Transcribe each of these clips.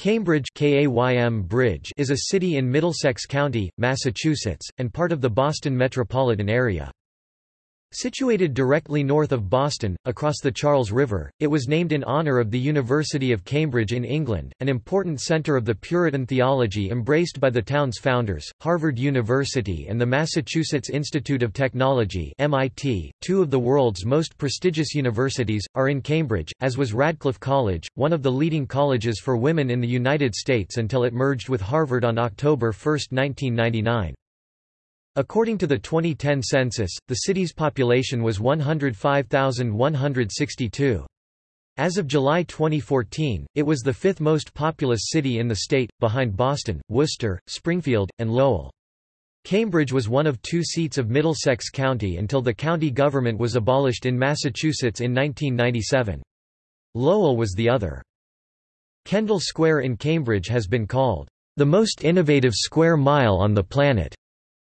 Cambridge KAYM Bridge is a city in Middlesex County, Massachusetts, and part of the Boston metropolitan area. Situated directly north of Boston, across the Charles River, it was named in honor of the University of Cambridge in England, an important center of the Puritan theology embraced by the town's founders, Harvard University and the Massachusetts Institute of Technology MIT, two of the world's most prestigious universities, are in Cambridge, as was Radcliffe College, one of the leading colleges for women in the United States until it merged with Harvard on October 1, 1999. According to the 2010 census, the city's population was 105,162. As of July 2014, it was the fifth most populous city in the state, behind Boston, Worcester, Springfield, and Lowell. Cambridge was one of two seats of Middlesex County until the county government was abolished in Massachusetts in 1997. Lowell was the other. Kendall Square in Cambridge has been called, "...the most innovative square mile on the planet."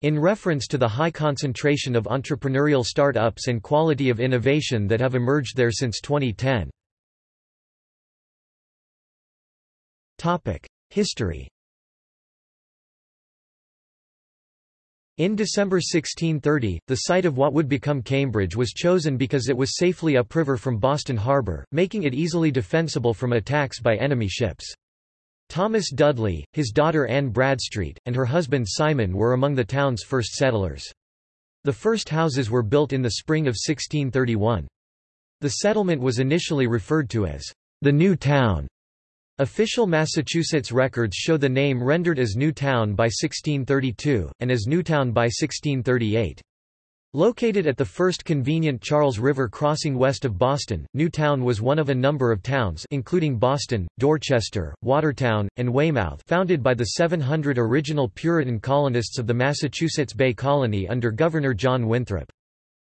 In reference to the high concentration of entrepreneurial start-ups and quality of innovation that have emerged there since 2010. History In December 1630, the site of what would become Cambridge was chosen because it was safely upriver from Boston Harbor, making it easily defensible from attacks by enemy ships. Thomas Dudley, his daughter Anne Bradstreet, and her husband Simon were among the town's first settlers. The first houses were built in the spring of 1631. The settlement was initially referred to as the New Town. Official Massachusetts records show the name rendered as New Town by 1632, and as Newtown by 1638. Located at the first convenient Charles River crossing west of Boston, Newtown was one of a number of towns including Boston, Dorchester, Watertown, and Weymouth founded by the 700 original Puritan colonists of the Massachusetts Bay Colony under Governor John Winthrop.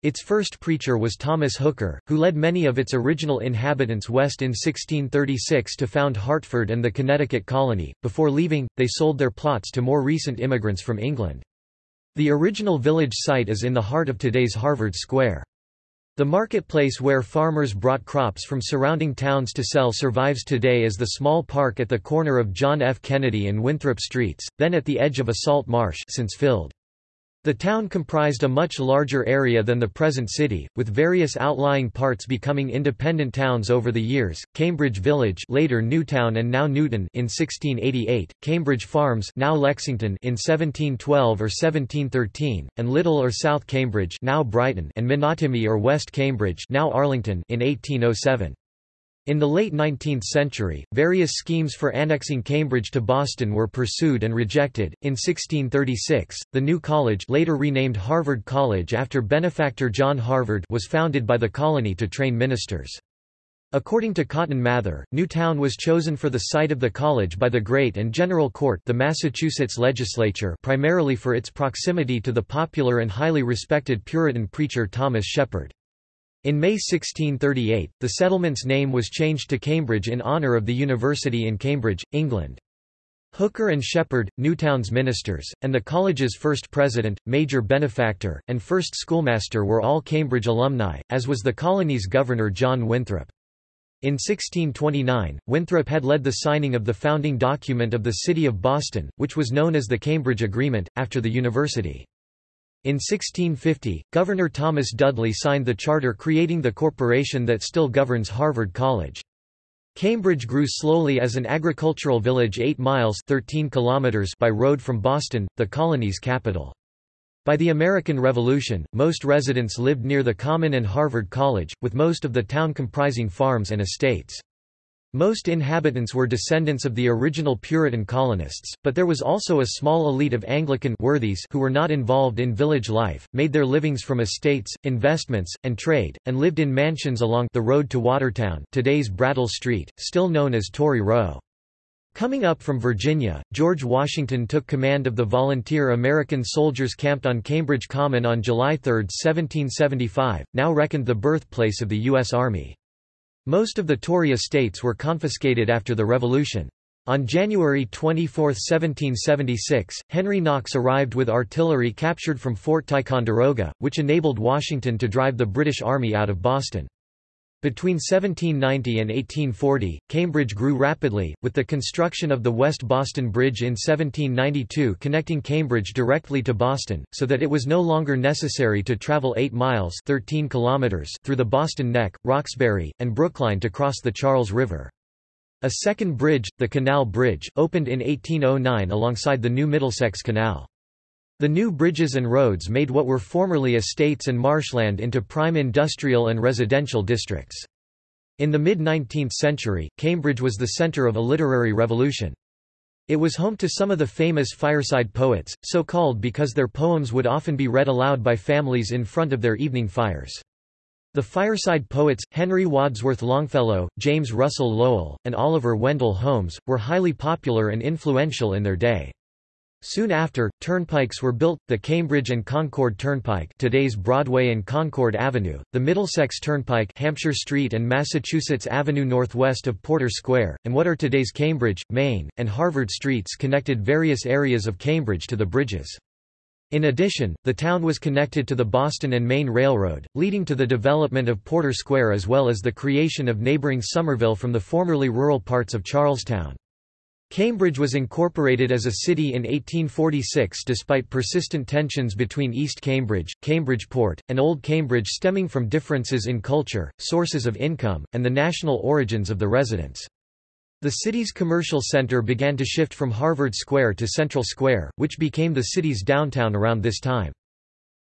Its first preacher was Thomas Hooker, who led many of its original inhabitants west in 1636 to found Hartford and the Connecticut colony. Before leaving, they sold their plots to more recent immigrants from England. The original village site is in the heart of today's Harvard Square. The marketplace where farmers brought crops from surrounding towns to sell survives today as the small park at the corner of John F. Kennedy and Winthrop Streets, then at the edge of a salt marsh since filled. The town comprised a much larger area than the present city, with various outlying parts becoming independent towns over the years. Cambridge Village, later Newtown and now Newton in 1688, Cambridge Farms, now Lexington in 1712 or 1713, and Little or South Cambridge, now Brighton, and Menotomy or West Cambridge, now Arlington in 1807. In the late 19th century, various schemes for annexing Cambridge to Boston were pursued and rejected. In 1636, the new college, later renamed Harvard College after benefactor John Harvard, was founded by the colony to train ministers. According to Cotton Mather, Newtown was chosen for the site of the college by the Great and General Court, the Massachusetts legislature, primarily for its proximity to the popular and highly respected Puritan preacher Thomas Shepard. In May 1638, the settlement's name was changed to Cambridge in honour of the university in Cambridge, England. Hooker and Shepard, Newtown's ministers, and the college's first president, major benefactor, and first schoolmaster were all Cambridge alumni, as was the colony's governor John Winthrop. In 1629, Winthrop had led the signing of the founding document of the City of Boston, which was known as the Cambridge Agreement, after the university. In 1650, Governor Thomas Dudley signed the charter creating the corporation that still governs Harvard College. Cambridge grew slowly as an agricultural village 8 miles 13 kilometers by road from Boston, the colony's capital. By the American Revolution, most residents lived near the Common and Harvard College, with most of the town comprising farms and estates. Most inhabitants were descendants of the original Puritan colonists, but there was also a small elite of Anglican worthies who were not involved in village life, made their livings from estates, investments, and trade, and lived in mansions along the road to Watertown today's Brattle Street, still known as Tory Row. Coming up from Virginia, George Washington took command of the volunteer American soldiers camped on Cambridge Common on July 3, 1775, now reckoned the birthplace of the U.S. Army. Most of the Tory estates were confiscated after the Revolution. On January 24, 1776, Henry Knox arrived with artillery captured from Fort Ticonderoga, which enabled Washington to drive the British Army out of Boston. Between 1790 and 1840, Cambridge grew rapidly, with the construction of the West Boston Bridge in 1792 connecting Cambridge directly to Boston, so that it was no longer necessary to travel 8 miles 13 kilometers through the Boston Neck, Roxbury, and Brookline to cross the Charles River. A second bridge, the Canal Bridge, opened in 1809 alongside the new Middlesex Canal. The new bridges and roads made what were formerly estates and marshland into prime industrial and residential districts. In the mid-19th century, Cambridge was the centre of a literary revolution. It was home to some of the famous fireside poets, so called because their poems would often be read aloud by families in front of their evening fires. The fireside poets, Henry Wadsworth Longfellow, James Russell Lowell, and Oliver Wendell Holmes, were highly popular and influential in their day. Soon after, turnpikes were built, the Cambridge and Concord Turnpike today's Broadway and Concord Avenue, the Middlesex Turnpike Hampshire Street and Massachusetts Avenue northwest of Porter Square, and what are today's Cambridge, Maine, and Harvard Streets connected various areas of Cambridge to the bridges. In addition, the town was connected to the Boston and Maine Railroad, leading to the development of Porter Square as well as the creation of neighboring Somerville from the formerly rural parts of Charlestown. Cambridge was incorporated as a city in 1846 despite persistent tensions between East Cambridge, Cambridgeport, and Old Cambridge stemming from differences in culture, sources of income, and the national origins of the residents. The city's commercial center began to shift from Harvard Square to Central Square, which became the city's downtown around this time.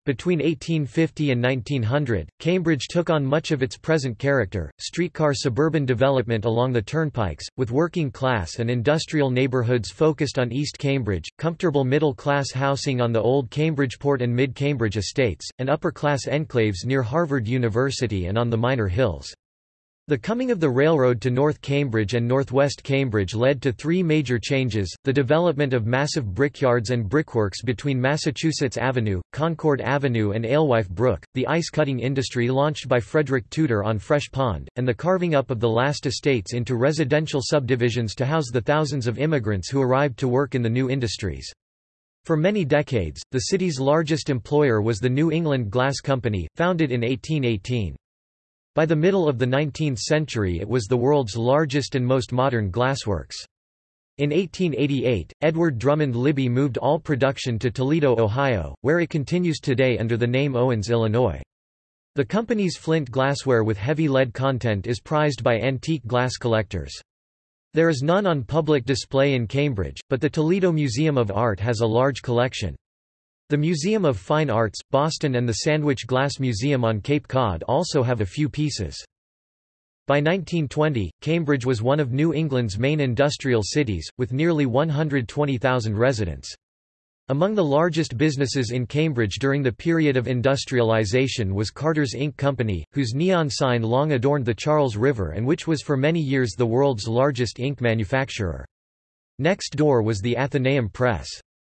Between 1850 and 1900, Cambridge took on much of its present character, streetcar suburban development along the turnpikes, with working class and industrial neighborhoods focused on East Cambridge, comfortable middle-class housing on the old Cambridgeport and Mid-Cambridge estates, and upper-class enclaves near Harvard University and on the minor hills. The coming of the railroad to North Cambridge and Northwest Cambridge led to three major changes, the development of massive brickyards and brickworks between Massachusetts Avenue, Concord Avenue and Alewife Brook, the ice-cutting industry launched by Frederick Tudor on Fresh Pond, and the carving up of the last estates into residential subdivisions to house the thousands of immigrants who arrived to work in the new industries. For many decades, the city's largest employer was the New England Glass Company, founded in 1818. By the middle of the 19th century it was the world's largest and most modern glassworks. In 1888, Edward Drummond Libby moved all production to Toledo, Ohio, where it continues today under the name Owens Illinois. The company's flint glassware with heavy lead content is prized by antique glass collectors. There is none on public display in Cambridge, but the Toledo Museum of Art has a large collection. The Museum of Fine Arts, Boston and the Sandwich Glass Museum on Cape Cod also have a few pieces. By 1920, Cambridge was one of New England's main industrial cities, with nearly 120,000 residents. Among the largest businesses in Cambridge during the period of industrialization was Carter's Ink Company, whose neon sign long adorned the Charles River and which was for many years the world's largest ink manufacturer. Next door was the Athenaeum Press.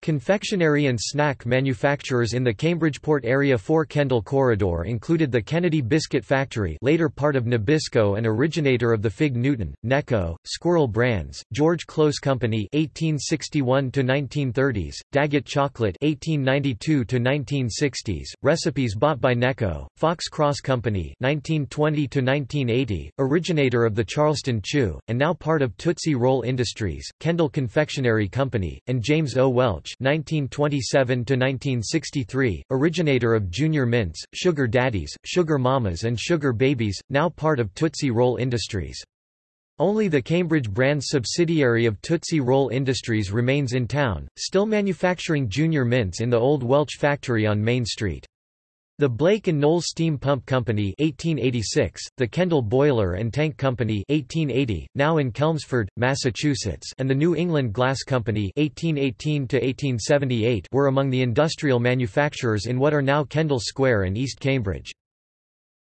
Confectionery and snack manufacturers in the Cambridgeport area 4 Kendall corridor included the Kennedy Biscuit Factory later part of Nabisco and originator of the Fig Newton, Necco, Squirrel brands, George Close Company 1861–1930s, Daggett Chocolate 1892–1960s, recipes bought by Necco, Fox Cross Company 1920–1980, originator of the Charleston Chew, and now part of Tootsie Roll Industries, Kendall Confectionery Company, and James O. Welch 1927–1963, originator of Junior Mints, Sugar Daddies, Sugar Mamas and Sugar Babies, now part of Tootsie Roll Industries. Only the Cambridge Brands subsidiary of Tootsie Roll Industries remains in town, still manufacturing Junior Mints in the old Welch factory on Main Street. The Blake and Knowles Steam Pump Company 1886, the Kendall Boiler and Tank Company 1880, now in Chelmsford, Massachusetts and the New England Glass Company 1818 to 1878 were among the industrial manufacturers in what are now Kendall Square and East Cambridge.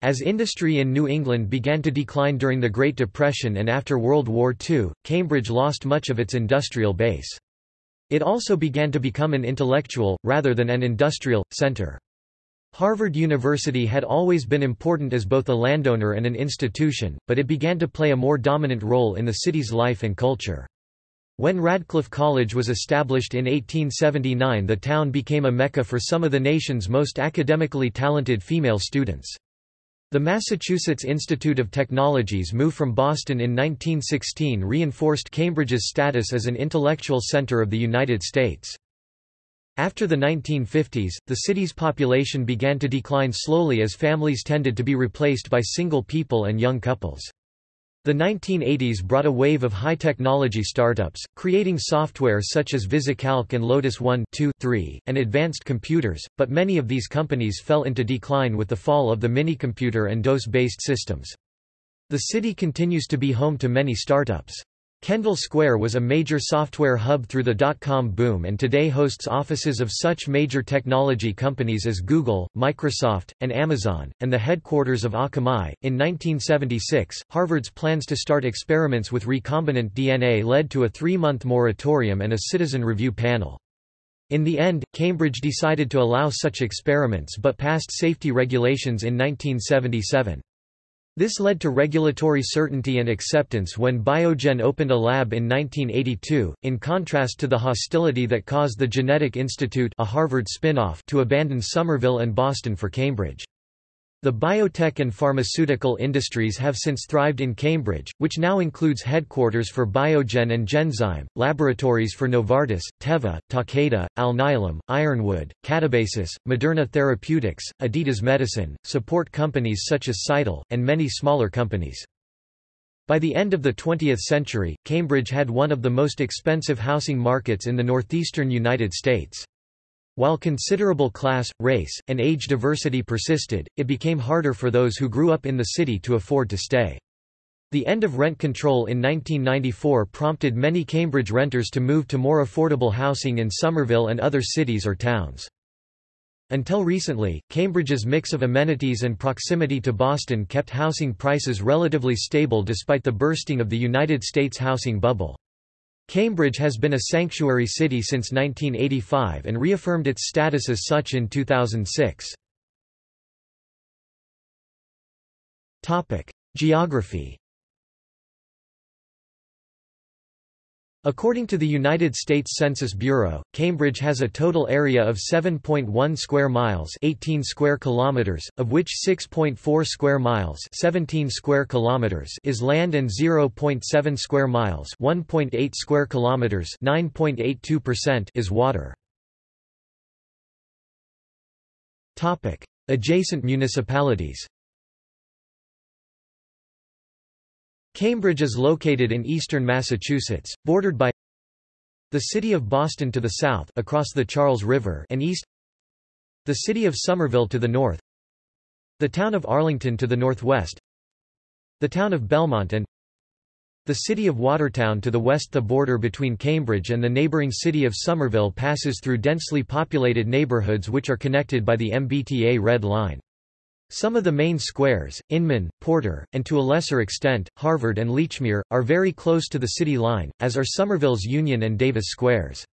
As industry in New England began to decline during the Great Depression and after World War II, Cambridge lost much of its industrial base. It also began to become an intellectual, rather than an industrial, center. Harvard University had always been important as both a landowner and an institution, but it began to play a more dominant role in the city's life and culture. When Radcliffe College was established in 1879 the town became a mecca for some of the nation's most academically talented female students. The Massachusetts Institute of Technology's move from Boston in 1916 reinforced Cambridge's status as an intellectual center of the United States. After the 1950s, the city's population began to decline slowly as families tended to be replaced by single people and young couples. The 1980s brought a wave of high-technology startups, creating software such as VisiCalc and Lotus 1 2, 3, and advanced computers, but many of these companies fell into decline with the fall of the minicomputer and DOS-based systems. The city continues to be home to many startups. Kendall Square was a major software hub through the dot-com boom and today hosts offices of such major technology companies as Google, Microsoft, and Amazon, and the headquarters of Akamai. In 1976, Harvard's plans to start experiments with recombinant DNA led to a three-month moratorium and a citizen review panel. In the end, Cambridge decided to allow such experiments but passed safety regulations in 1977. This led to regulatory certainty and acceptance when Biogen opened a lab in 1982, in contrast to the hostility that caused the Genetic Institute a Harvard to abandon Somerville and Boston for Cambridge. The biotech and pharmaceutical industries have since thrived in Cambridge, which now includes headquarters for Biogen and Genzyme, laboratories for Novartis, Teva, Takeda, Alnylam, Ironwood, Catabasis, Moderna Therapeutics, Editas Medicine, support companies such as Cytel, and many smaller companies. By the end of the 20th century, Cambridge had one of the most expensive housing markets in the northeastern United States. While considerable class, race, and age diversity persisted, it became harder for those who grew up in the city to afford to stay. The end of rent control in 1994 prompted many Cambridge renters to move to more affordable housing in Somerville and other cities or towns. Until recently, Cambridge's mix of amenities and proximity to Boston kept housing prices relatively stable despite the bursting of the United States housing bubble. Cambridge has been a sanctuary city since 1985 and reaffirmed its status as such in 2006. Geography According to the United States Census Bureau, Cambridge has a total area of 7.1 square miles, 18 square kilometers, of which 6.4 square miles, 17 square kilometers is land and 0.7 square miles, 1.8 square kilometers, 9.82% is water. Topic: Adjacent municipalities. Cambridge is located in eastern Massachusetts, bordered by the city of Boston to the south across the Charles River and east the city of Somerville to the north the town of Arlington to the northwest the town of Belmont and the city of Watertown to the west The border between Cambridge and the neighbouring city of Somerville passes through densely populated neighbourhoods which are connected by the MBTA Red Line. Some of the main squares, Inman, Porter, and to a lesser extent, Harvard and Lechmere, are very close to the city line, as are Somerville's Union and Davis squares.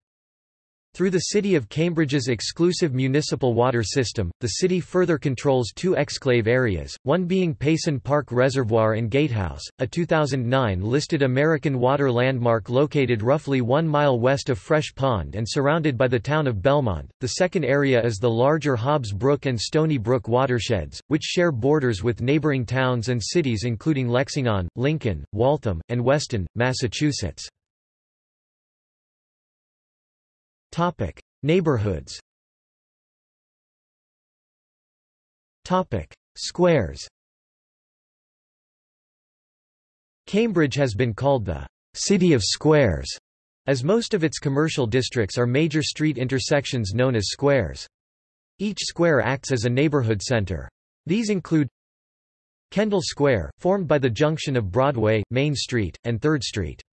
Through the City of Cambridge's exclusive municipal water system, the city further controls two exclave areas, one being Payson Park Reservoir and Gatehouse, a 2009 listed American water landmark located roughly one mile west of Fresh Pond and surrounded by the town of Belmont. The second area is the larger Hobbs Brook and Stony Brook watersheds, which share borders with neighboring towns and cities including Lexington, Lincoln, Waltham, and Weston, Massachusetts. Topic: Neighborhoods. Topic: Squares. Cambridge has been called the city of squares, as most of its commercial districts are major street intersections known as squares. Each square acts as a neighborhood center. These include Kendall Square, formed by the junction of Broadway, Main Street, and 3rd Street.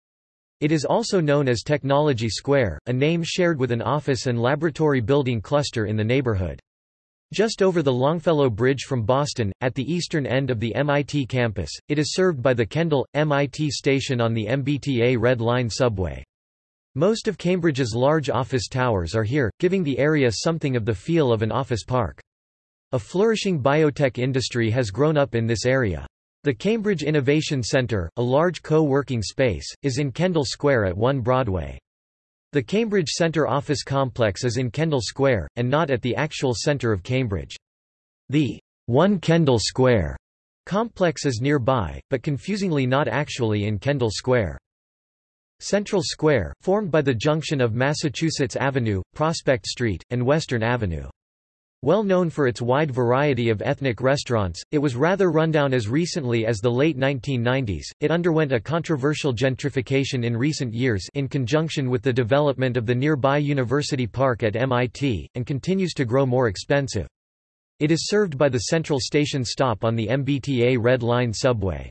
It is also known as Technology Square, a name shared with an office and laboratory building cluster in the neighborhood. Just over the Longfellow Bridge from Boston, at the eastern end of the MIT campus, it is served by the Kendall, MIT station on the MBTA Red Line subway. Most of Cambridge's large office towers are here, giving the area something of the feel of an office park. A flourishing biotech industry has grown up in this area. The Cambridge Innovation Center, a large co-working space, is in Kendall Square at 1 Broadway. The Cambridge Center office complex is in Kendall Square, and not at the actual center of Cambridge. The 1 Kendall Square Complex is nearby, but confusingly not actually in Kendall Square. Central Square, formed by the junction of Massachusetts Avenue, Prospect Street, and Western Avenue. Well known for its wide variety of ethnic restaurants, it was rather rundown as recently as the late 1990s. It underwent a controversial gentrification in recent years in conjunction with the development of the nearby University Park at MIT, and continues to grow more expensive. It is served by the Central Station stop on the MBTA Red Line subway.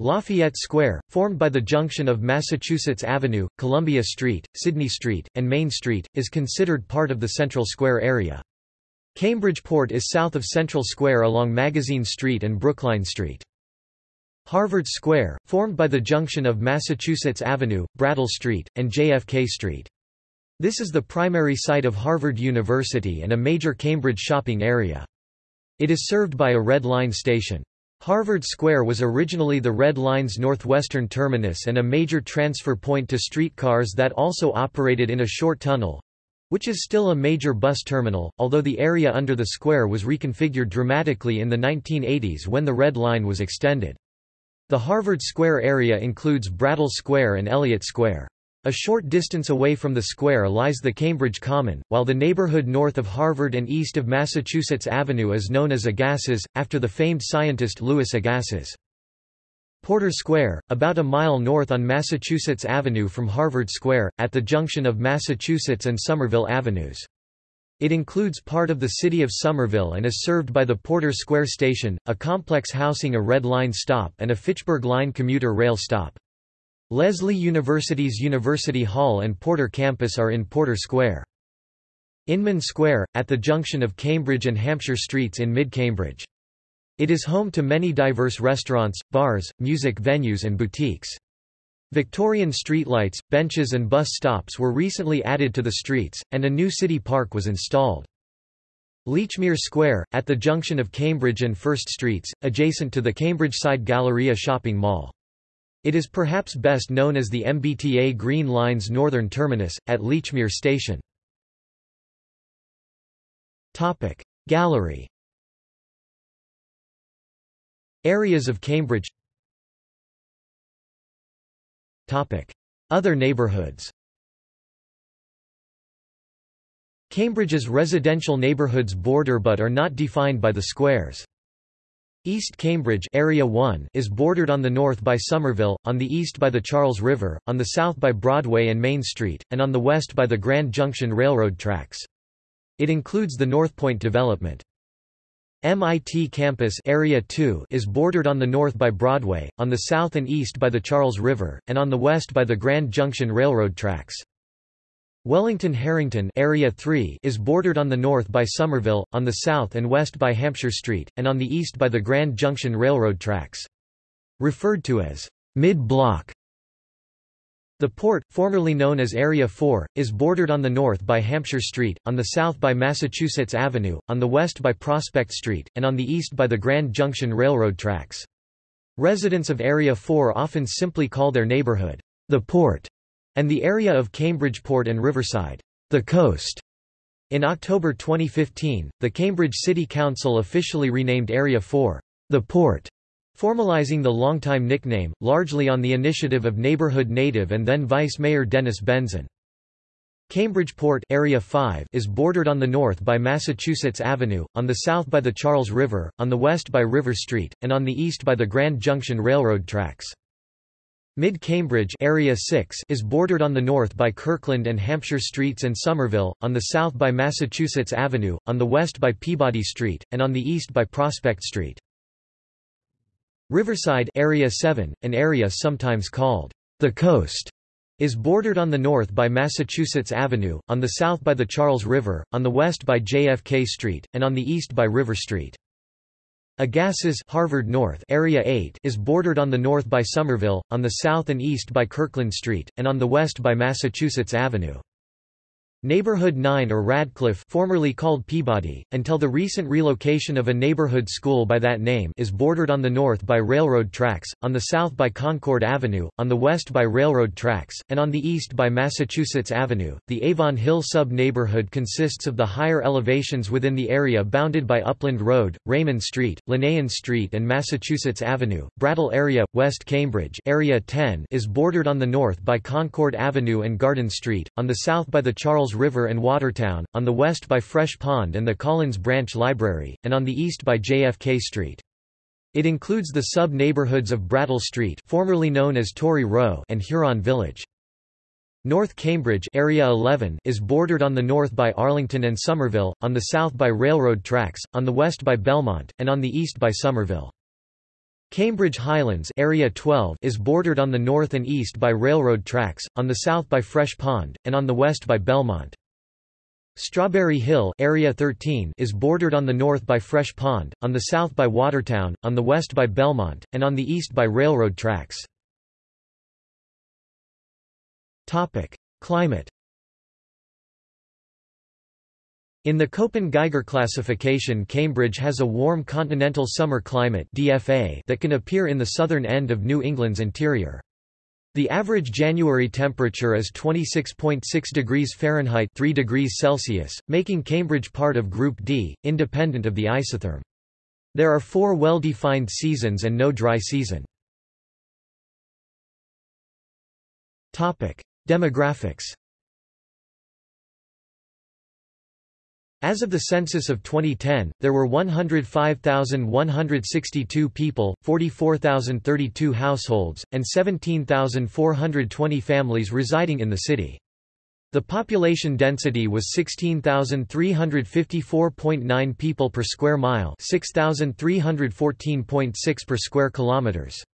Lafayette Square, formed by the junction of Massachusetts Avenue, Columbia Street, Sydney Street, and Main Street, is considered part of the Central Square area. Cambridgeport is south of Central Square along Magazine Street and Brookline Street. Harvard Square, formed by the junction of Massachusetts Avenue, Brattle Street, and JFK Street. This is the primary site of Harvard University and a major Cambridge shopping area. It is served by a Red Line station. Harvard Square was originally the Red Line's northwestern terminus and a major transfer point to streetcars that also operated in a short tunnel, which is still a major bus terminal, although the area under the square was reconfigured dramatically in the 1980s when the Red Line was extended. The Harvard Square area includes Brattle Square and Elliott Square. A short distance away from the square lies the Cambridge Common, while the neighborhood north of Harvard and east of Massachusetts Avenue is known as Agassiz, after the famed scientist Louis Agassiz. Porter Square, about a mile north on Massachusetts Avenue from Harvard Square, at the junction of Massachusetts and Somerville Avenues. It includes part of the city of Somerville and is served by the Porter Square Station, a complex housing a Red Line stop and a Fitchburg Line commuter rail stop. Lesley University's University Hall and Porter campus are in Porter Square. Inman Square, at the junction of Cambridge and Hampshire Streets in mid-Cambridge. It is home to many diverse restaurants, bars, music venues and boutiques. Victorian streetlights, benches and bus stops were recently added to the streets, and a new city park was installed. Lechmere Square, at the junction of Cambridge and First Streets, adjacent to the Cambridge Side Galleria shopping mall. It is perhaps best known as the MBTA Green Line's northern terminus, at Lechmere Station. Gallery Areas of Cambridge Other neighborhoods Cambridge's residential neighborhoods border but are not defined by the squares. East Cambridge Area 1 is bordered on the north by Somerville, on the east by the Charles River, on the south by Broadway and Main Street, and on the west by the Grand Junction Railroad tracks. It includes the North Point development. MIT Campus Area 2 is bordered on the north by Broadway, on the south and east by the Charles River, and on the west by the Grand Junction Railroad tracks. Wellington-Harrington Area 3 is bordered on the north by Somerville, on the south and west by Hampshire Street, and on the east by the Grand Junction Railroad tracks. Referred to as mid-block. The port, formerly known as Area 4, is bordered on the north by Hampshire Street, on the south by Massachusetts Avenue, on the west by Prospect Street, and on the east by the Grand Junction Railroad tracks. Residents of Area 4 often simply call their neighborhood, the port and the area of Cambridgeport and Riverside, the coast. In October 2015, the Cambridge City Council officially renamed Area 4, the Port, formalizing the longtime nickname, largely on the initiative of neighborhood native and then Vice Mayor Dennis Benzan. Cambridgeport Area 5 is bordered on the north by Massachusetts Avenue, on the south by the Charles River, on the west by River Street, and on the east by the Grand Junction Railroad tracks. Mid-Cambridge Area 6 is bordered on the north by Kirkland and Hampshire Streets and Somerville, on the south by Massachusetts Avenue, on the west by Peabody Street, and on the east by Prospect Street. Riverside Area 7, an area sometimes called the Coast, is bordered on the north by Massachusetts Avenue, on the south by the Charles River, on the west by JFK Street, and on the east by River Street. Agassiz Harvard North Area 8 is bordered on the north by Somerville, on the south and east by Kirkland Street, and on the west by Massachusetts Avenue. Neighborhood 9 or Radcliffe formerly called Peabody, until the recent relocation of a neighborhood school by that name is bordered on the north by railroad tracks, on the south by Concord Avenue, on the west by railroad tracks, and on the east by Massachusetts Avenue. The Avon Hill sub-neighborhood consists of the higher elevations within the area bounded by Upland Road, Raymond Street, Linnaean Street and Massachusetts Avenue. Brattle area, West Cambridge area 10 is bordered on the north by Concord Avenue and Garden Street, on the south by the Charles River and Watertown, on the west by Fresh Pond and the Collins Branch Library, and on the east by JFK Street. It includes the sub-neighborhoods of Brattle Street formerly known as Tory Row and Huron Village. North Cambridge area 11 is bordered on the north by Arlington and Somerville, on the south by railroad tracks, on the west by Belmont, and on the east by Somerville. Cambridge Highlands area 12 is bordered on the north and east by railroad tracks, on the south by Fresh Pond, and on the west by Belmont. Strawberry Hill area 13 is bordered on the north by Fresh Pond, on the south by Watertown, on the west by Belmont, and on the east by railroad tracks. Climate In the Köppen-Geiger classification Cambridge has a warm continental summer climate DFA that can appear in the southern end of New England's interior. The average January temperature is 26.6 degrees Fahrenheit 3 degrees Celsius, making Cambridge part of Group D, independent of the isotherm. There are four well-defined seasons and no dry season. Demographics As of the census of 2010, there were 105,162 people, 44,032 households, and 17,420 families residing in the city. The population density was 16,354.9 people per square mile, 6,314.6 per square kilometers.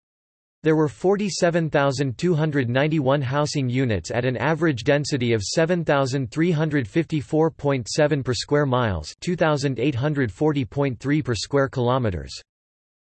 There were 47,291 housing units at an average density of 7,354.7 per square miles 2,840.3 per square kilometers.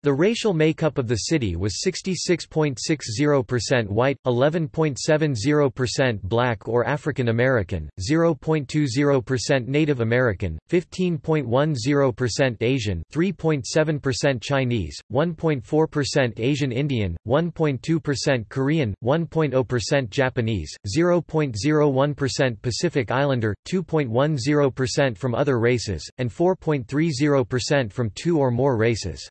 The racial makeup of the city was 66.60% white, 11.70% black or African American, 0.20% Native American, 15.10% Asian, 3.7% Chinese, 1.4% Asian Indian, 1.2% Korean, 1.0% Japanese, 0.01% Pacific Islander, 2.10% from other races, and 4.30% from two or more races.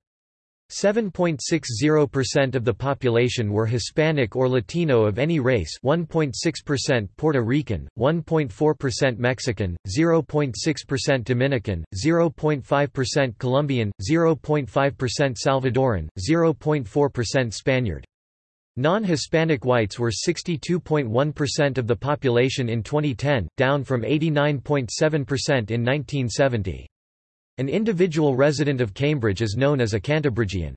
7.60% of the population were Hispanic or Latino of any race 1.6% Puerto Rican, 1.4% Mexican, 0.6% Dominican, 0.5% Colombian, 0.5% Salvadoran, 0.4% Spaniard. Non-Hispanic whites were 62.1% of the population in 2010, down from 89.7% in 1970. An individual resident of Cambridge is known as a Cantabridgian.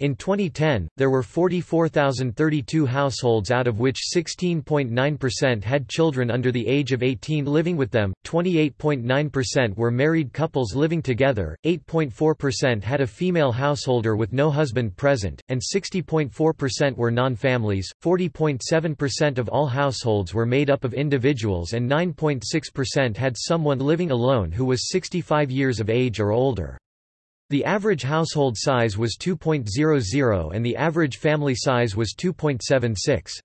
In 2010, there were 44,032 households out of which 16.9% had children under the age of 18 living with them, 28.9% were married couples living together, 8.4% had a female householder with no husband present, and 60.4% were non-families, 40.7% of all households were made up of individuals and 9.6% had someone living alone who was 65 years of age or older. The average household size was 2.00 and the average family size was 2.76.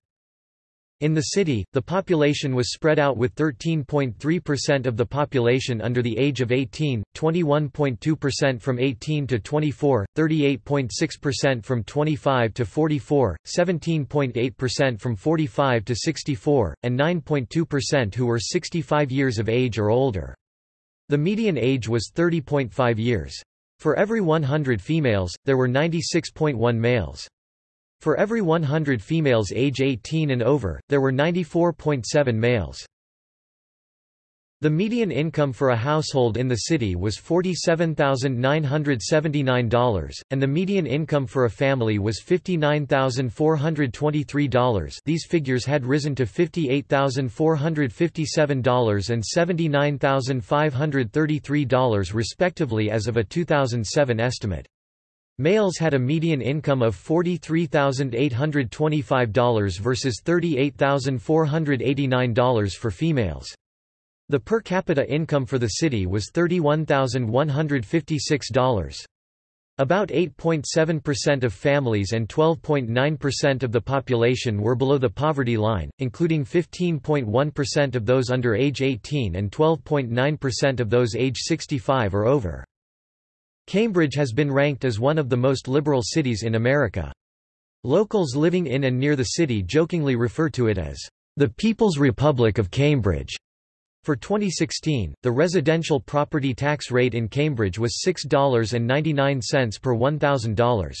In the city, the population was spread out with 13.3% of the population under the age of 18, 21.2% from 18 to 24, 38.6% from 25 to 44, 17.8% from 45 to 64, and 9.2% who were 65 years of age or older. The median age was 30.5 years. For every 100 females, there were 96.1 males. For every 100 females age 18 and over, there were 94.7 males. The median income for a household in the city was $47,979, and the median income for a family was $59,423 these figures had risen to $58,457 and $79,533 respectively as of a 2007 estimate. Males had a median income of $43,825 versus $38,489 for females. The per capita income for the city was $31,156. About 8.7% of families and 12.9% of the population were below the poverty line, including 15.1% of those under age 18 and 12.9% of those age 65 or over. Cambridge has been ranked as one of the most liberal cities in America. Locals living in and near the city jokingly refer to it as the People's Republic of Cambridge. For 2016, the residential property tax rate in Cambridge was $6.99 per $1,000.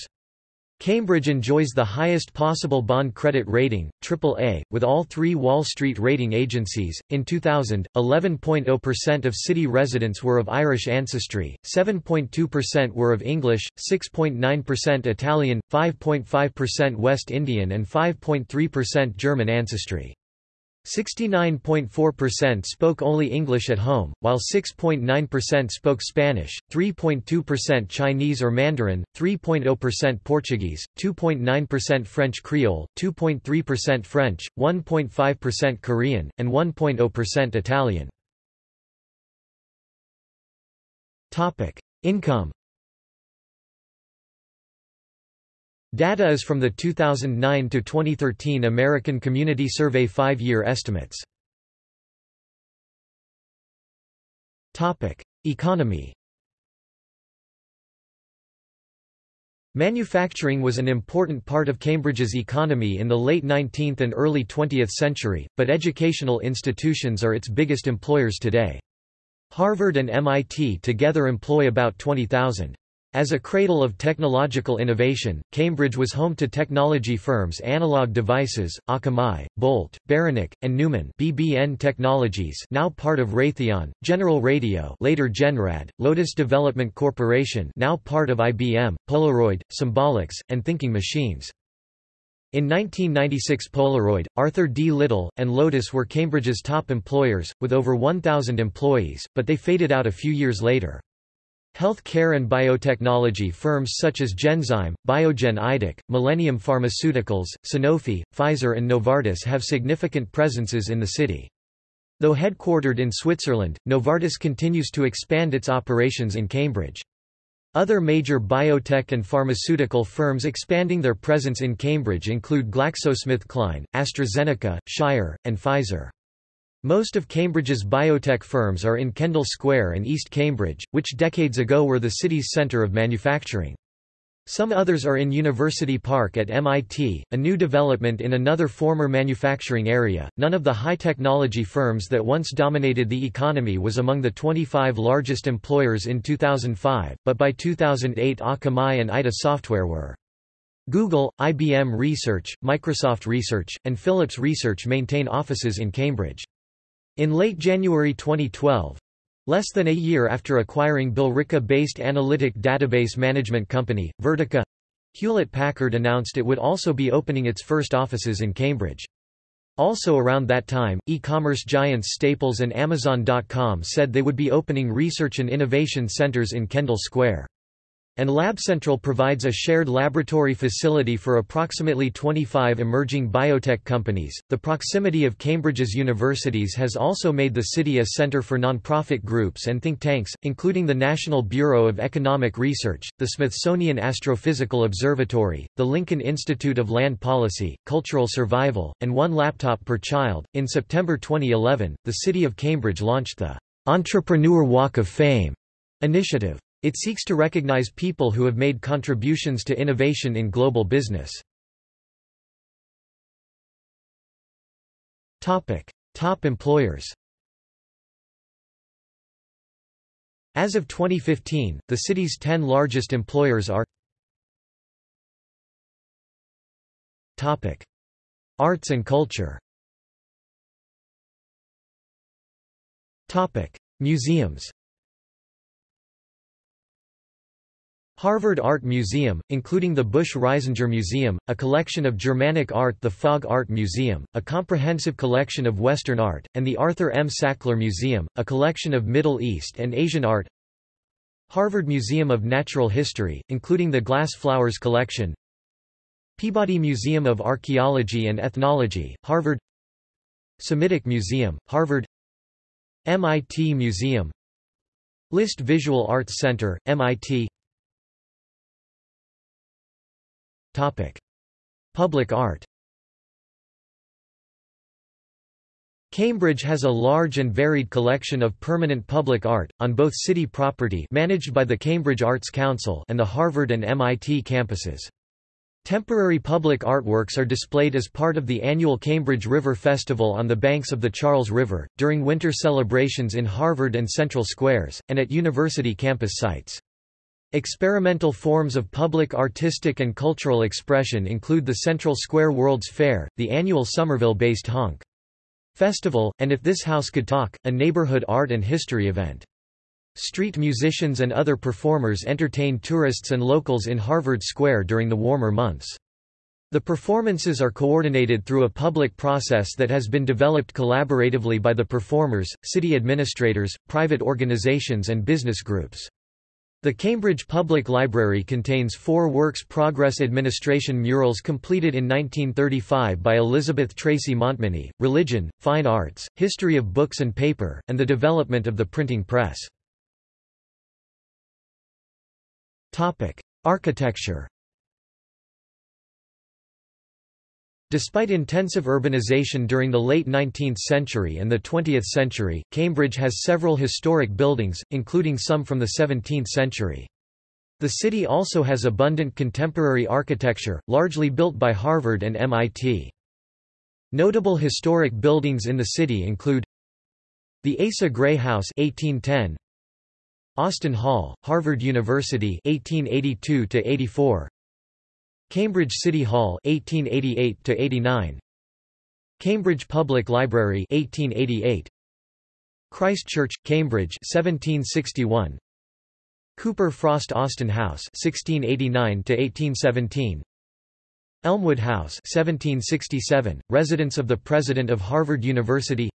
Cambridge enjoys the highest possible bond credit rating, AAA, with all three Wall Street rating agencies. In 2000, 11.0% of city residents were of Irish ancestry, 7.2% were of English, 6.9% Italian, 5.5% West Indian, and 5.3% German ancestry. 69.4% spoke only English at home, while 6.9% spoke Spanish, 3.2% Chinese or Mandarin, 3.0% Portuguese, 2.9% French Creole, 2.3% French, 1.5% Korean, and 1.0% Italian. Income Data is from the 2009 to 2013 American Community Survey five-year estimates. Topic: Economy Manufacturing was an important part of Cambridge's economy in the late 19th and early 20th century, but educational institutions are its biggest employers today. Harvard and MIT together employ about 20,000. As a cradle of technological innovation, Cambridge was home to technology firms Analog Devices, Akamai, Bolt, Beranek, and Newman BBN Technologies now part of Raytheon, General Radio later Genrad, Lotus Development Corporation now part of IBM, Polaroid, Symbolics, and Thinking Machines. In 1996 Polaroid, Arthur D. Little, and Lotus were Cambridge's top employers, with over 1,000 employees, but they faded out a few years later. Health care and biotechnology firms such as Genzyme, Biogen Idec, Millennium Pharmaceuticals, Sanofi, Pfizer and Novartis have significant presences in the city. Though headquartered in Switzerland, Novartis continues to expand its operations in Cambridge. Other major biotech and pharmaceutical firms expanding their presence in Cambridge include GlaxoSmithKline, AstraZeneca, Shire, and Pfizer. Most of Cambridge's biotech firms are in Kendall Square and East Cambridge, which decades ago were the city's centre of manufacturing. Some others are in University Park at MIT, a new development in another former manufacturing area. None of the high technology firms that once dominated the economy was among the 25 largest employers in 2005, but by 2008 Akamai and ITA Software were. Google, IBM Research, Microsoft Research, and Philips Research maintain offices in Cambridge. In late January 2012, less than a year after acquiring Billerica-based analytic database management company, Vertica, Hewlett-Packard announced it would also be opening its first offices in Cambridge. Also around that time, e-commerce giants Staples and Amazon.com said they would be opening research and innovation centers in Kendall Square. And LabCentral provides a shared laboratory facility for approximately 25 emerging biotech companies. The proximity of Cambridge's universities has also made the city a center for nonprofit groups and think tanks, including the National Bureau of Economic Research, the Smithsonian Astrophysical Observatory, the Lincoln Institute of Land Policy, Cultural Survival, and One Laptop Per Child. In September 2011, the city of Cambridge launched the Entrepreneur Walk of Fame initiative. It seeks to recognize people who have made contributions to innovation in global business. Top employers. As of 2015, the city's 10 largest employers are Topic: Arts and culture. Topic: Museums. Harvard Art Museum, including the Busch-Reisinger Museum, a collection of Germanic art the Fogg Art Museum, a comprehensive collection of Western art, and the Arthur M. Sackler Museum, a collection of Middle East and Asian art. Harvard Museum of Natural History, including the Glass Flowers Collection. Peabody Museum of Archaeology and Ethnology, Harvard. Semitic Museum, Harvard. MIT Museum. List Visual Arts Center, MIT Topic. Public art Cambridge has a large and varied collection of permanent public art, on both city property managed by the Cambridge Arts Council and the Harvard and MIT campuses. Temporary public artworks are displayed as part of the annual Cambridge River Festival on the banks of the Charles River, during winter celebrations in Harvard and Central Squares, and at university campus sites. Experimental forms of public artistic and cultural expression include the Central Square World's Fair, the annual Somerville-based Honk. Festival, and If This House Could Talk, a neighborhood art and history event. Street musicians and other performers entertain tourists and locals in Harvard Square during the warmer months. The performances are coordinated through a public process that has been developed collaboratively by the performers, city administrators, private organizations and business groups. The Cambridge Public Library contains four Works Progress Administration murals completed in 1935 by Elizabeth Tracy Montminy, Religion, Fine Arts, History of Books and Paper, and the Development of the Printing Press. Architecture Despite intensive urbanization during the late 19th century and the 20th century, Cambridge has several historic buildings, including some from the 17th century. The city also has abundant contemporary architecture, largely built by Harvard and MIT. Notable historic buildings in the city include the Asa Gray House 1810, Austin Hall, Harvard University 1882 84, Cambridge City Hall 1888 to 89 Cambridge Public Library 1888 Christ Church Cambridge 1761 Cooper Frost Austin House 1689 to 1817 Elmwood House 1767 residence of the president of Harvard University.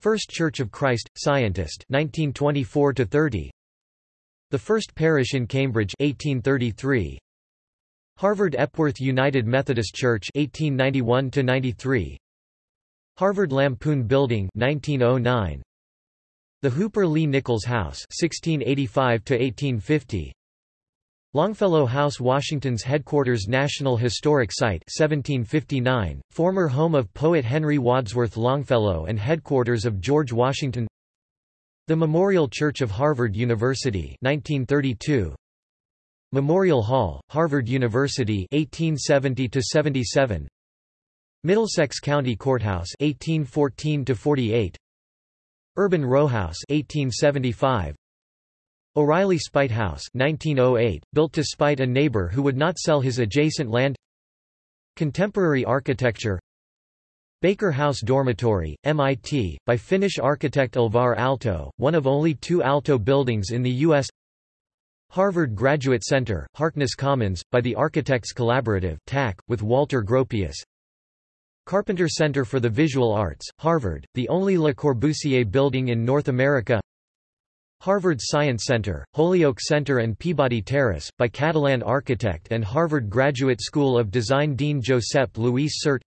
First Church of Christ Scientist 1924 to 30 The First Parish in Cambridge 1833 Harvard Epworth United Methodist Church 1891 93 Harvard Lampoon Building 1909 The Hooper Lee Nichols House 1685 to 1850 Longfellow House Washington's headquarters National Historic Site 1759 former home of poet Henry Wadsworth Longfellow and headquarters of George Washington. The Memorial Church of Harvard University 1932 Memorial Hall, Harvard University 1870 77 Middlesex County Courthouse 1814 48 Urban Row House 1875 O'Reilly Spite House 1908 built to spite a neighbor who would not sell his adjacent land. Contemporary architecture. Baker House Dormitory, MIT, by Finnish architect Alvar Aalto, one of only two Aalto buildings in the U.S. Harvard Graduate Center, Harkness Commons, by the Architects Collaborative TAC, with Walter Gropius. Carpenter Center for the Visual Arts, Harvard, the only Le Corbusier building in North America. Harvard Science Center, Holyoke Center and Peabody Terrace, by Catalan architect and Harvard Graduate School of Design Dean Josep Luis Sert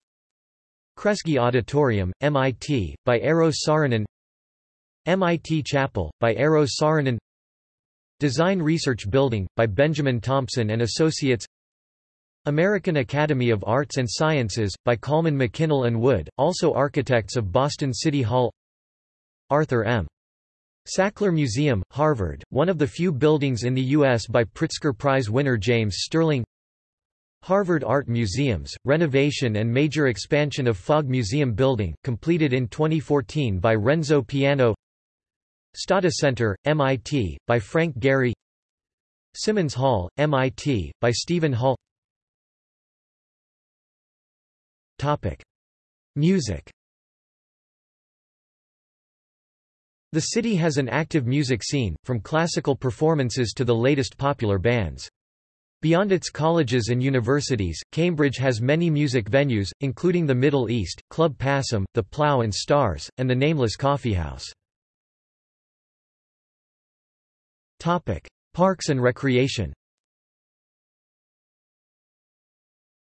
Kresge Auditorium, MIT, by Eero Saarinen. MIT Chapel, by Eero Saarinen Design Research Building, by Benjamin Thompson and Associates American Academy of Arts and Sciences, by Kallmann McKinnell and Wood, also architects of Boston City Hall Arthur M. Sackler Museum, Harvard, one of the few buildings in the U.S. by Pritzker Prize winner James Stirling Harvard Art Museums, renovation and major expansion of Fogg Museum building, completed in 2014 by Renzo Piano Stata Center, MIT, by Frank Gehry Simmons Hall, MIT, by Steven Holl Topic. Music The city has an active music scene, from classical performances to the latest popular bands. Beyond its colleges and universities, Cambridge has many music venues, including the Middle East, Club Passim, the Plough and Stars, and the Nameless Coffeehouse. Topic: Parks and recreation.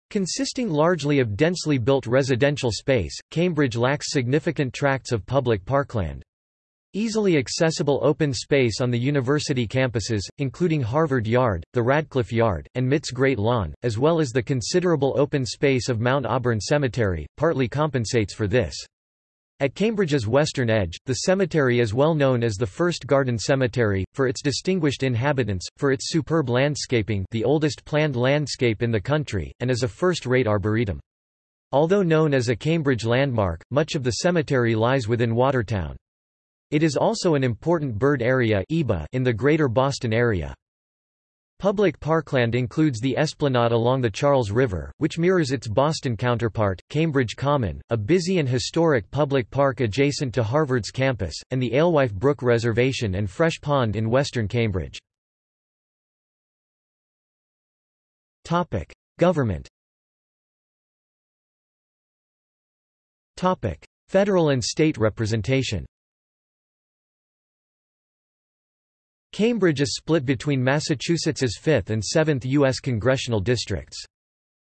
Consisting largely of densely built residential space, Cambridge lacks significant tracts of public parkland. Easily accessible open space on the university campuses, including Harvard Yard, the Radcliffe Yard, and MIT's Great Lawn, as well as the considerable open space of Mount Auburn Cemetery, partly compensates for this. At Cambridge's western edge, the cemetery is well known as the first garden cemetery, for its distinguished inhabitants, for its superb landscaping the oldest planned landscape in the country, and as a first-rate arboretum. Although known as a Cambridge landmark, much of the cemetery lies within Watertown. It is also an important bird area in the Greater Boston area. Public parkland includes the esplanade along the Charles River, which mirrors its Boston counterpart, Cambridge Common, a busy and historic public park adjacent to Harvard's campus, and the Alewife Brook Reservation and Fresh Pond in western Cambridge. Government Federal and state representation Cambridge is split between Massachusetts's 5th and 7th U.S. congressional districts.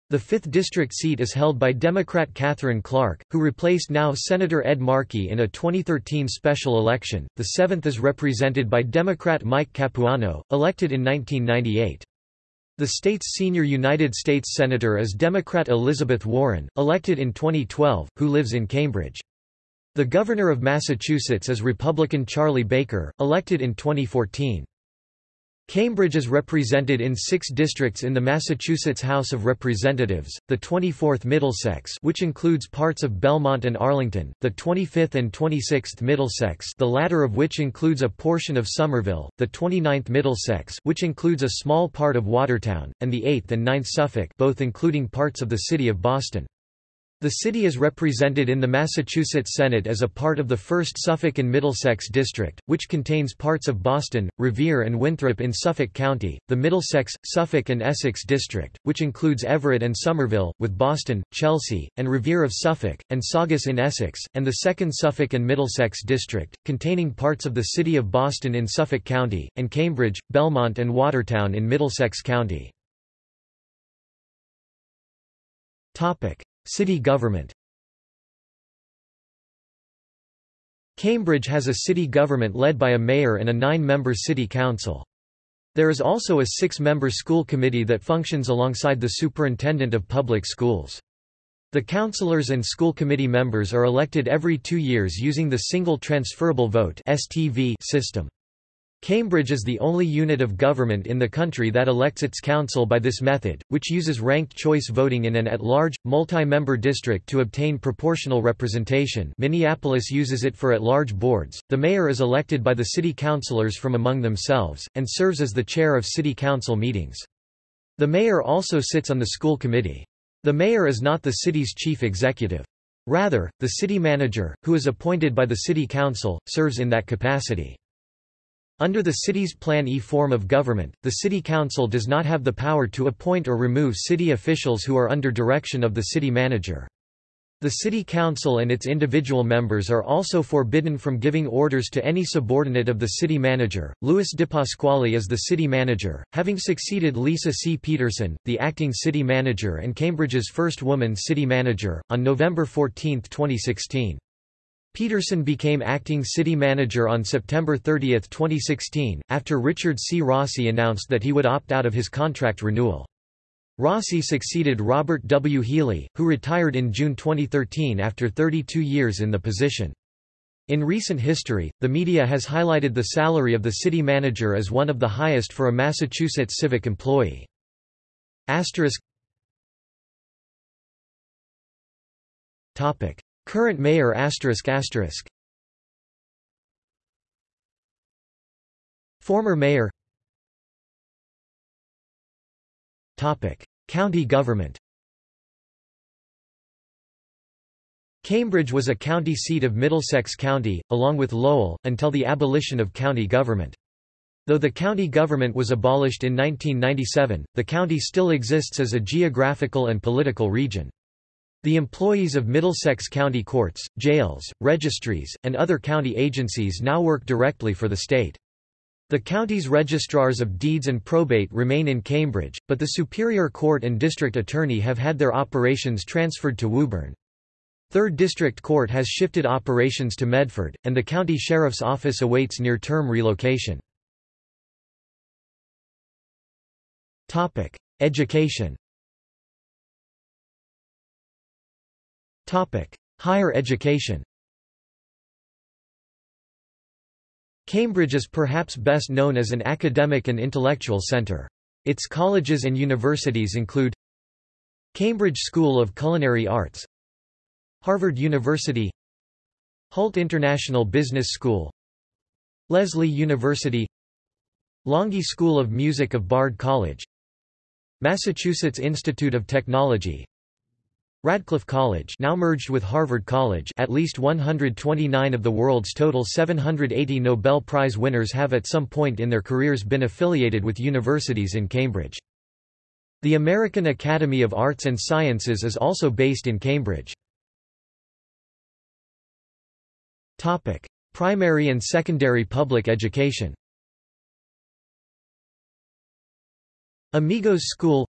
The 5th district seat is held by Democrat Katherine Clark, who replaced now Senator Ed Markey in a 2013 special election. The 7th is represented by Democrat Mike Capuano, elected in 1998. The state's senior United States Senator is Democrat Elizabeth Warren, elected in 2012, who lives in Cambridge. The Governor of Massachusetts is Republican Charlie Baker, elected in 2014. Cambridge is represented in six districts in the Massachusetts House of Representatives, the 24th Middlesex which includes parts of Belmont and Arlington, the 25th and 26th Middlesex the latter of which includes a portion of Somerville, the 29th Middlesex which includes a small part of Watertown, and the 8th and 9th Suffolk both including parts of the city of Boston. The city is represented in the Massachusetts Senate as a part of the 1st Suffolk and Middlesex District, which contains parts of Boston, Revere and Winthrop in Suffolk County, the Middlesex, Suffolk and Essex District, which includes Everett and Somerville, with Boston, Chelsea, and Revere of Suffolk, and Saugus in Essex, and the 2nd Suffolk and Middlesex District, containing parts of the city of Boston in Suffolk County, and Cambridge, Belmont and Watertown in Middlesex County. City government Cambridge has a city government led by a mayor and a nine-member city council. There is also a six-member school committee that functions alongside the superintendent of public schools. The councillors and school committee members are elected every two years using the Single Transferable Vote system. Cambridge is the only unit of government in the country that elects its council by this method, which uses ranked choice voting in an at-large, multi-member district to obtain proportional representation Minneapolis uses it for at-large boards. The mayor is elected by the city councilors from among themselves, and serves as the chair of city council meetings. The mayor also sits on the school committee. The mayor is not the city's chief executive. Rather, the city manager, who is appointed by the city council, serves in that capacity. Under the city's Plan E form of government, the city council does not have the power to appoint or remove city officials who are under direction of the city manager. The city council and its individual members are also forbidden from giving orders to any subordinate of the city manager. Louis DePasquale is the city manager, having succeeded Lisa C. Peterson, the acting city manager and Cambridge's first woman city manager, on November 14, 2016. Peterson became acting city manager on September 30, 2016, after Richard C. Rossi announced that he would opt out of his contract renewal. Rossi succeeded Robert W. Healy, who retired in June 2013 after 32 years in the position. In recent history, the media has highlighted the salary of the city manager as one of the highest for a Massachusetts civic employee. Asterisk Topic. Current mayor. Former mayor Topic. County government Cambridge was a county seat of Middlesex County, along with Lowell, until the abolition of county government. Though the county government was abolished in 1997, the county still exists as a geographical and political region. The employees of Middlesex County courts, jails, registries, and other county agencies now work directly for the state. The county's registrars of deeds and probate remain in Cambridge, but the Superior Court and District Attorney have had their operations transferred to Woburn. 3rd District Court has shifted operations to Medford, and the county sheriff's office awaits near-term relocation. Education Higher education Cambridge is perhaps best known as an academic and intellectual centre. Its colleges and universities include Cambridge School of Culinary Arts Harvard University Hult International Business School Lesley University Longy School of Music of Bard College Massachusetts Institute of Technology Radcliffe College now merged with Harvard College at least 129 of the world's total 780 Nobel Prize winners have at some point in their careers been affiliated with universities in Cambridge. The American Academy of Arts and Sciences is also based in Cambridge. Primary and secondary public education Amigos School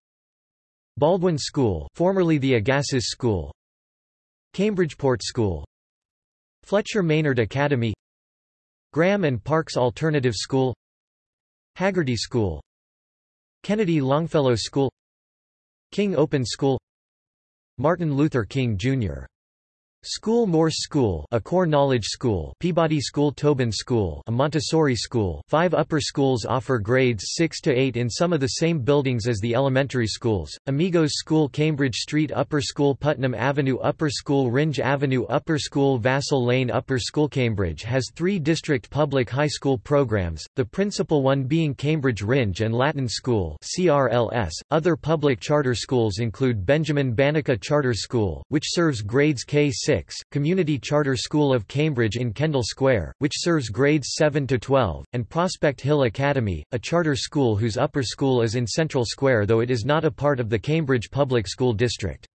Baldwin School formerly the Agassiz School Cambridgeport School Fletcher Maynard Academy Graham and Parks Alternative School Haggerty School Kennedy Longfellow School King Open School Martin Luther King, Jr. School Morse School a core knowledge school Peabody School Tobin School a Montessori school five upper schools offer grades 6 to 8 in some of the same buildings as the elementary schools, Amigos School Cambridge Street Upper School Putnam Avenue Upper School Rindge Avenue Upper School Vassal Lane Upper School Cambridge has three district public high school programs, the principal one being Cambridge Rindge and Latin School CRLS. Other public charter schools include Benjamin Banneker Charter School, which serves grades K-6 Community Charter School of Cambridge in Kendall Square, which serves grades 7 to 12, and Prospect Hill Academy, a charter school whose upper school is in Central Square though it is not a part of the Cambridge Public School District.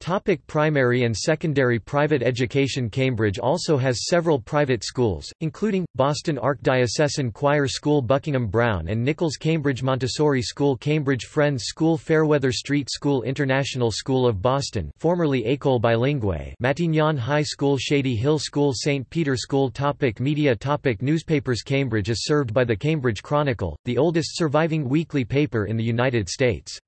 Topic primary and secondary private education Cambridge also has several private schools, including, Boston Archdiocesan Choir School Buckingham Browne and Nichols Cambridge Montessori School Cambridge Friends School Fairweather Street School International School of Boston formerly École Bilingue Matignon High School Shady Hill School St. Peter School topic Media topic Newspapers Cambridge is served by the Cambridge Chronicle, the oldest surviving weekly paper in the United States.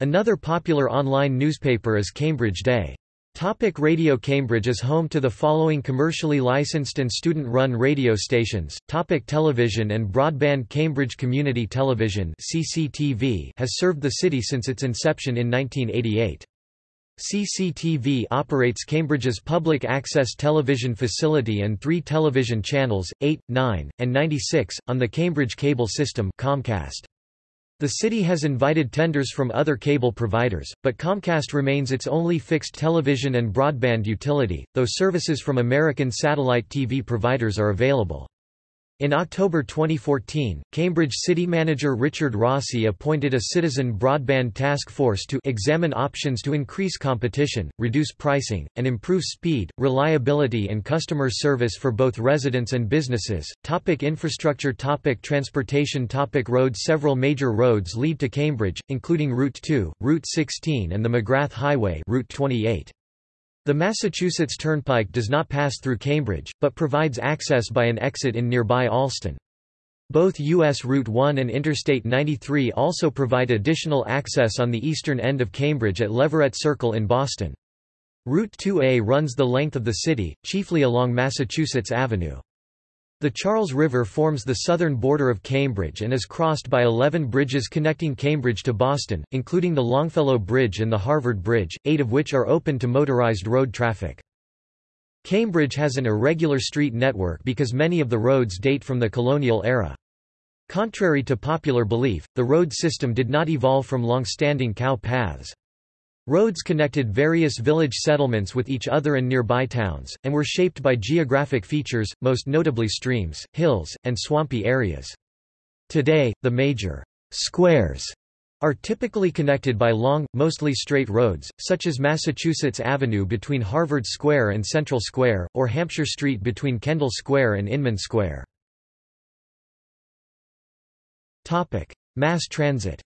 Another popular online newspaper is Cambridge Day. Topic radio Cambridge is home to the following commercially licensed and student-run radio stations. Topic television and broadband Cambridge Community Television CCTV has served the city since its inception in 1988. CCTV operates Cambridge's public access television facility and three television channels, 8, 9, and 96, on the Cambridge cable system Comcast. The city has invited tenders from other cable providers, but Comcast remains its only fixed television and broadband utility, though services from American satellite TV providers are available. In October 2014, Cambridge City Manager Richard Rossi appointed a citizen broadband task force to examine options to increase competition, reduce pricing, and improve speed, reliability and customer service for both residents and businesses. Topic infrastructure Topic Transportation Topic Roads Several major roads lead to Cambridge, including Route 2, Route 16 and the McGrath Highway Route 28. The Massachusetts Turnpike does not pass through Cambridge, but provides access by an exit in nearby Allston. Both U.S. Route 1 and Interstate 93 also provide additional access on the eastern end of Cambridge at Leverett Circle in Boston. Route 2A runs the length of the city, chiefly along Massachusetts Avenue. The Charles River forms the southern border of Cambridge and is crossed by 11 bridges connecting Cambridge to Boston, including the Longfellow Bridge and the Harvard Bridge, eight of which are open to motorized road traffic. Cambridge has an irregular street network because many of the roads date from the colonial era. Contrary to popular belief, the road system did not evolve from long-standing cow paths. Roads connected various village settlements with each other and nearby towns, and were shaped by geographic features, most notably streams, hills, and swampy areas. Today, the major squares are typically connected by long, mostly straight roads, such as Massachusetts Avenue between Harvard Square and Central Square, or Hampshire Street between Kendall Square and Inman Square. Mass transit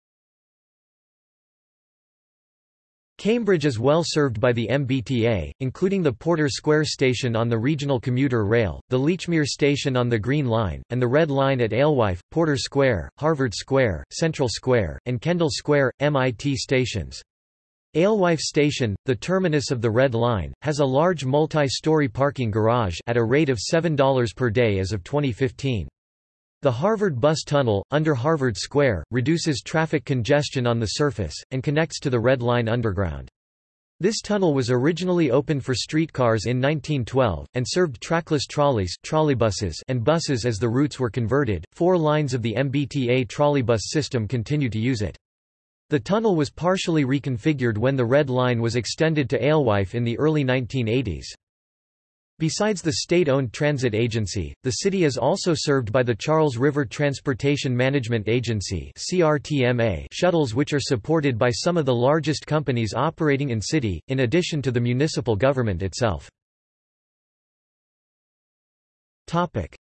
Cambridge is well served by the MBTA, including the Porter Square station on the regional commuter rail, the Lechmere station on the Green Line, and the Red Line at Alewife, Porter Square, Harvard Square, Central Square, and Kendall Square, MIT stations. Alewife Station, the terminus of the Red Line, has a large multi-story parking garage at a rate of $7 per day as of 2015. The Harvard Bus Tunnel, under Harvard Square, reduces traffic congestion on the surface, and connects to the Red Line underground. This tunnel was originally opened for streetcars in 1912, and served trackless trolleys trolleybuses and buses as the routes were converted. Four lines of the MBTA trolleybus system continue to use it. The tunnel was partially reconfigured when the Red Line was extended to Alewife in the early 1980s. Besides the state-owned transit agency, the city is also served by the Charles River Transportation Management Agency shuttles which are supported by some of the largest companies operating in city, in addition to the municipal government itself.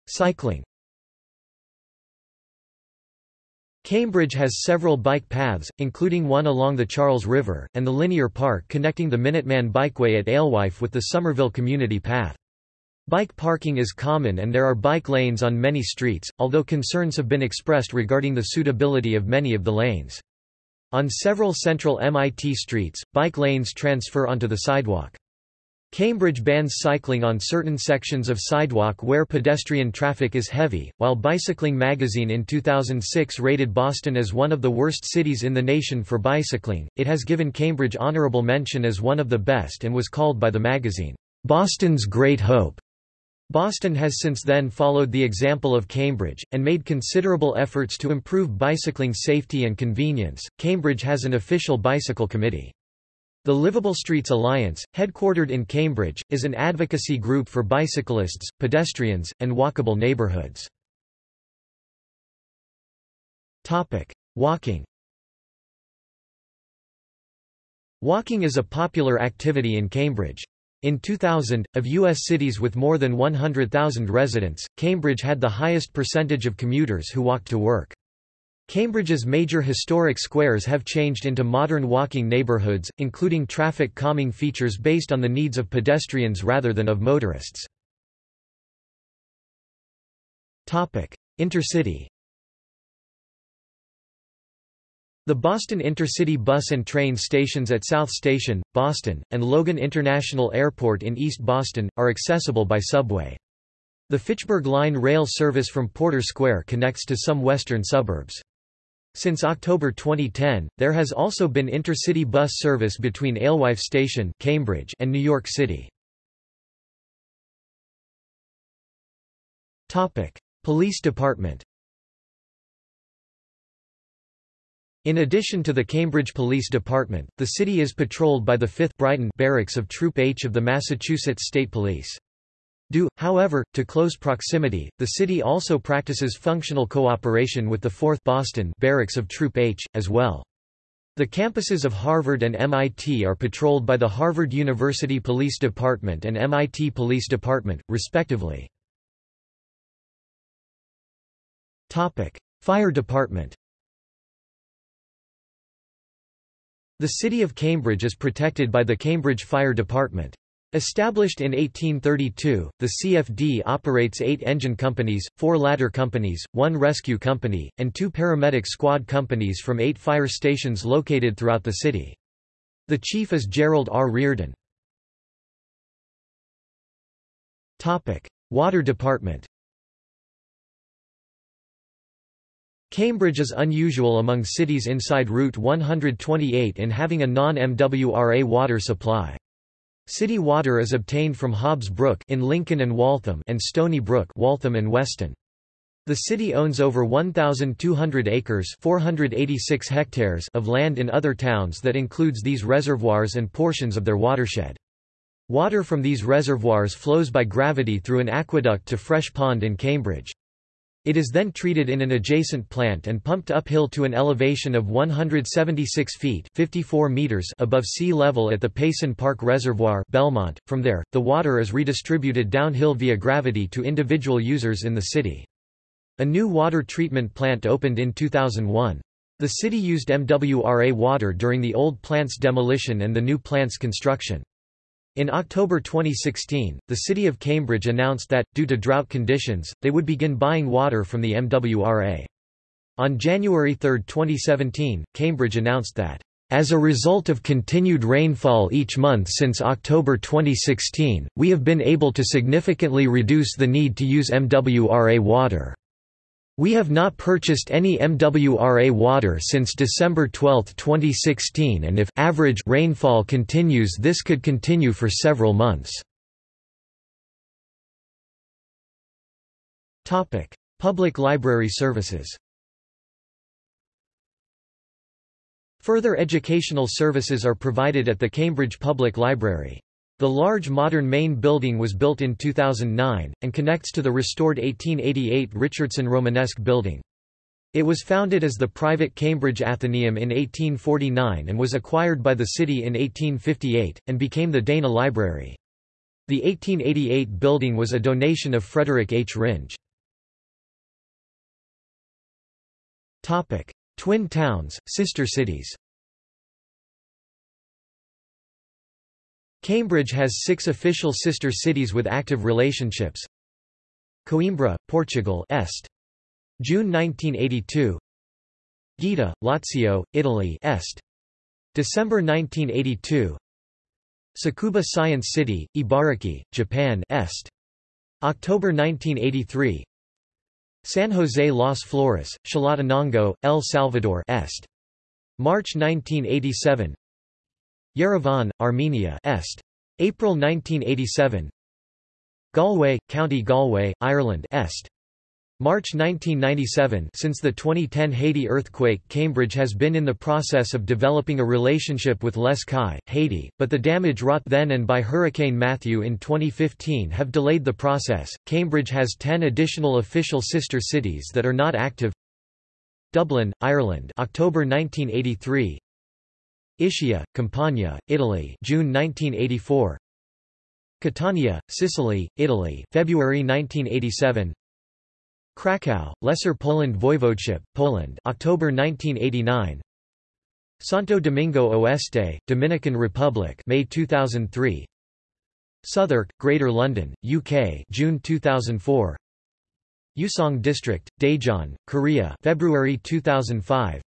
Cycling Cambridge has several bike paths, including one along the Charles River, and the linear park connecting the Minuteman Bikeway at Alewife with the Somerville Community Path. Bike parking is common and there are bike lanes on many streets, although concerns have been expressed regarding the suitability of many of the lanes. On several central MIT streets, bike lanes transfer onto the sidewalk. Cambridge bans cycling on certain sections of sidewalk where pedestrian traffic is heavy. While Bicycling magazine in 2006 rated Boston as one of the worst cities in the nation for bicycling, it has given Cambridge honorable mention as one of the best and was called by the magazine, Boston's Great Hope. Boston has since then followed the example of Cambridge, and made considerable efforts to improve bicycling safety and convenience. Cambridge has an official bicycle committee. The Livable Streets Alliance, headquartered in Cambridge, is an advocacy group for bicyclists, pedestrians, and walkable neighborhoods. Walking Walking is a popular activity in Cambridge. In 2000, of U.S. cities with more than 100,000 residents, Cambridge had the highest percentage of commuters who walked to work. Cambridge's major historic squares have changed into modern walking neighborhoods, including traffic calming features based on the needs of pedestrians rather than of motorists. Intercity The Boston Intercity bus and train stations at South Station, Boston, and Logan International Airport in East Boston, are accessible by subway. The Fitchburg Line rail service from Porter Square connects to some western suburbs. Since October 2010, there has also been intercity bus service between Alewife Station Cambridge and New York City. Police Department In addition to the Cambridge Police Department, the city is patrolled by the 5th Brighton Barracks of Troop H of the Massachusetts State Police. Due, however, to close proximity, the city also practices functional cooperation with the 4th Boston Barracks of Troop H, as well. The campuses of Harvard and MIT are patrolled by the Harvard University Police Department and MIT Police Department, respectively. Fire Department The city of Cambridge is protected by the Cambridge Fire Department. Established in 1832, the CFD operates eight engine companies, four ladder companies, one rescue company, and two paramedic squad companies from eight fire stations located throughout the city. The chief is Gerald R. Reardon. Water Department Cambridge is unusual among cities inside Route 128 in having a non-MWRA water supply. City water is obtained from Hobbs Brook in Lincoln and Waltham and Stony Brook Waltham and Weston. The city owns over 1,200 acres 486 hectares of land in other towns that includes these reservoirs and portions of their watershed. Water from these reservoirs flows by gravity through an aqueduct to Fresh Pond in Cambridge. It is then treated in an adjacent plant and pumped uphill to an elevation of 176 feet 54 meters above sea level at the Payson Park Reservoir Belmont. From there, the water is redistributed downhill via gravity to individual users in the city. A new water treatment plant opened in 2001. The city used MWRA water during the old plant's demolition and the new plant's construction. In October 2016, the city of Cambridge announced that, due to drought conditions, they would begin buying water from the MWRA. On January 3, 2017, Cambridge announced that, as a result of continued rainfall each month since October 2016, we have been able to significantly reduce the need to use MWRA water. We have not purchased any MWRA water since December 12, 2016 and if average rainfall continues this could continue for several months. Public library services Further educational services are provided at the Cambridge Public Library. The large modern main building was built in 2009, and connects to the restored 1888 Richardson Romanesque building. It was founded as the private Cambridge Athenaeum in 1849 and was acquired by the city in 1858, and became the Dana Library. The 1888 building was a donation of Frederick H. Rindge. Twin towns, sister cities Cambridge has six official sister cities with active relationships. Coimbra, Portugal Est. June 1982 Gaeta, Lazio, Italy Est. December 1982 Tsukuba Science City, Ibaraki, Japan Est. October 1983 San Jose Las Flores, Chalatenango, El Salvador Est. March 1987 Yerevan, Armenia Est. April 1987 Galway, County Galway, Ireland Est. March 1997 Since the 2010 Haiti earthquake Cambridge has been in the process of developing a relationship with Les Cayes, Haiti, but the damage wrought then and by Hurricane Matthew in 2015 have delayed the process. Cambridge has 10 additional official sister cities that are not active Dublin, Ireland October 1983 Ischia, Campania, Italy June 1984 Catania, Sicily, Italy February 1987 Krakow, Lesser Poland Voivodeship, Poland October 1989 Santo Domingo Oeste, Dominican Republic May 2003 Southwark, Greater London, UK June 2004 Yuseong District, Daejeon, Korea February 2005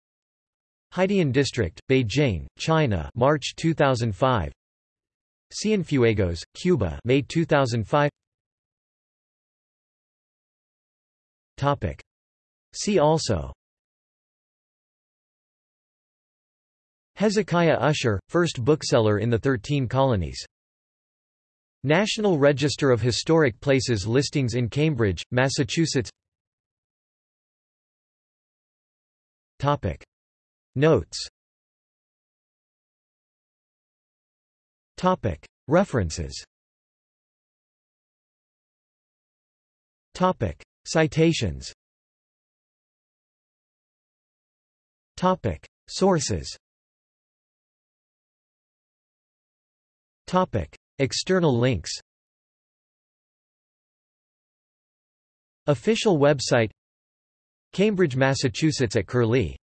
Haidian District, Beijing, China March 2005 Cienfuegos, Cuba May 2005 Topic. See also. Hezekiah Usher, first bookseller in the Thirteen Colonies. National Register of Historic Places listings in Cambridge, Massachusetts. Topic Notes. Topic. References. Topic. Citations. Topic. Sources. Topic. External links. Official website. Cambridge, Massachusetts at Curlie